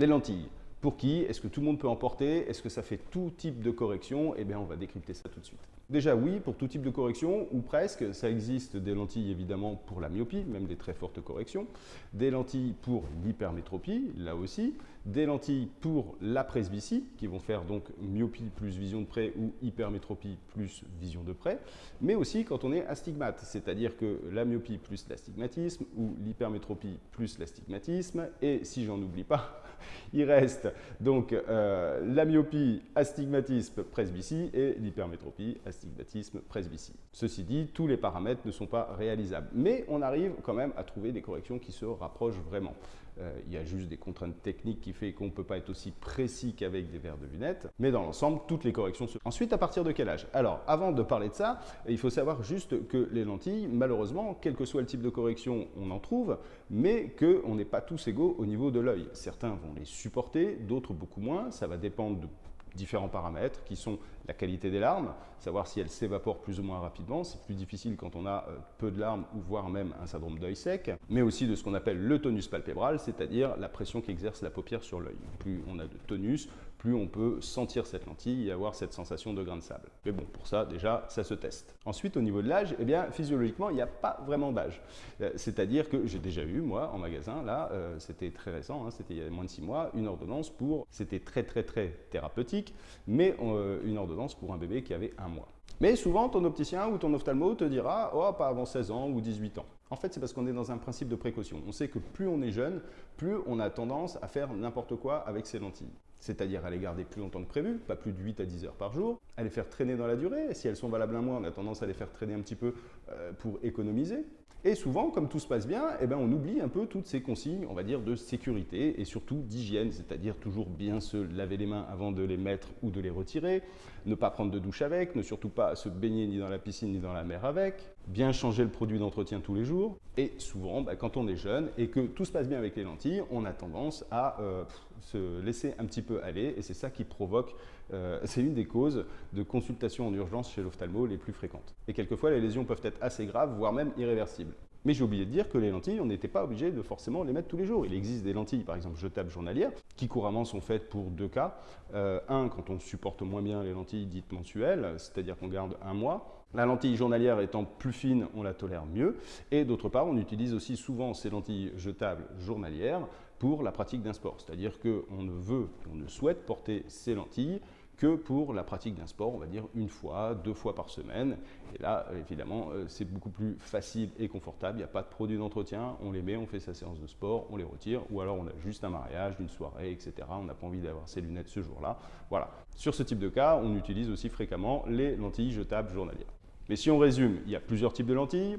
Les lentilles. Pour qui Est-ce que tout le monde peut en porter Est-ce que ça fait tout type de correction? Eh bien, on va décrypter ça tout de suite. Déjà oui, pour tout type de correction, ou presque, ça existe des lentilles évidemment pour la myopie, même des très fortes corrections, des lentilles pour l'hypermétropie, là aussi, des lentilles pour la presbytie, qui vont faire donc myopie plus vision de près ou hypermétropie plus vision de près, mais aussi quand on est astigmate, c'est-à-dire que la myopie plus l'astigmatisme ou l'hypermétropie plus l'astigmatisme, et si j'en oublie pas, il reste donc euh, la myopie, astigmatisme, presbytie et l'hypermétropie, astigmatisme presbytie. Ceci dit, tous les paramètres ne sont pas réalisables, mais on arrive quand même à trouver des corrections qui se rapprochent vraiment. Euh, il y a juste des contraintes techniques qui fait qu'on ne peut pas être aussi précis qu'avec des verres de lunettes, mais dans l'ensemble, toutes les corrections se... Ensuite, à partir de quel âge? Alors, avant de parler de ça, il faut savoir juste que les lentilles, malheureusement, quel que soit le type de correction, on en trouve, mais qu'on n'est pas tous égaux au niveau de l'œil. Certains vont les supporter, d'autres beaucoup moins, ça va dépendre de différents paramètres qui sont la qualité des larmes, savoir si elles s'évaporent plus ou moins rapidement. C'est plus difficile quand on a euh, peu de larmes ou voire même un syndrome d'œil sec, mais aussi de ce qu'on appelle le tonus palpébral, c'est-à-dire la pression qu'exerce la paupière sur l'œil. Plus on a de tonus, plus on peut sentir cette lentille et avoir cette sensation de grain de sable. Mais bon, pour ça, déjà, ça se teste. Ensuite, au niveau de l'âge, eh bien, physiologiquement, il n'y a pas vraiment d'âge. Euh, c'est-à-dire que j'ai déjà eu, moi, en magasin, là, euh, c'était très récent, hein, c'était il y a moins de six mois, une ordonnance pour, c'était très très très thérapeutique, mais une ordonnance pour un bébé qui avait un mois. Mais souvent, ton opticien ou ton ophtalmo te dira « Oh, pas avant 16 ans ou 18 ans ». En fait, c'est parce qu'on est dans un principe de précaution. On sait que plus on est jeune, plus on a tendance à faire n'importe quoi avec ses lentilles. C'est-à-dire à les garder plus longtemps que prévu, pas plus de 8 à 10 heures par jour, à les faire traîner dans la durée. Si elles sont valables un mois, on a tendance à les faire traîner un petit peu euh, pour économiser. Et souvent, comme tout se passe bien, eh ben, on oublie un peu toutes ces consignes, on va dire, de sécurité et surtout d'hygiène, c'est-à-dire toujours bien se laver les mains avant de les mettre ou de les retirer, ne pas prendre de douche avec, ne surtout pas se baigner ni dans la piscine ni dans la mer avec, bien changer le produit d'entretien tous les jours. Et souvent, bah, quand on est jeune et que tout se passe bien avec les lentilles, on a tendance à euh, se laisser un petit peu aller et c'est ça qui provoque, euh, c'est une des causes de consultation en urgence chez l'ophtalmo les plus fréquentes. Et quelquefois, les lésions peuvent être assez graves, voire même irréversibles. Mais j'ai oublié de dire que les lentilles, on n'était pas obligé de forcément les mettre tous les jours. Il existe des lentilles, par exemple jetables journalières, qui couramment sont faites pour deux cas. Euh, un, quand on supporte moins bien les lentilles dites mensuelles, c'est-à-dire qu'on garde un mois. La lentille journalière étant plus fine, on la tolère mieux. Et d'autre part, on utilise aussi souvent ces lentilles jetables journalières pour la pratique d'un sport. C'est-à-dire qu'on ne veut, on ne souhaite porter ces lentilles que pour la pratique d'un sport, on va dire une fois, deux fois par semaine. Et là, évidemment, euh, c'est beaucoup plus facile et confortable. Il n'y a pas de produit d'entretien. On les met, on fait sa séance de sport, on les retire. Ou alors, on a juste un mariage, une soirée, etc. On n'a pas envie d'avoir ses lunettes ce jour-là. Voilà. Sur ce type de cas, on utilise aussi fréquemment les lentilles jetables journalières. Mais si on résume, il y a plusieurs types de lentilles.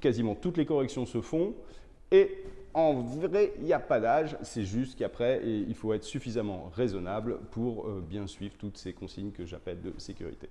Quasiment toutes les corrections se font. Et en vrai, il n'y a pas d'âge, c'est juste qu'après, il faut être suffisamment raisonnable pour euh, bien suivre toutes ces consignes que j'appelle de sécurité.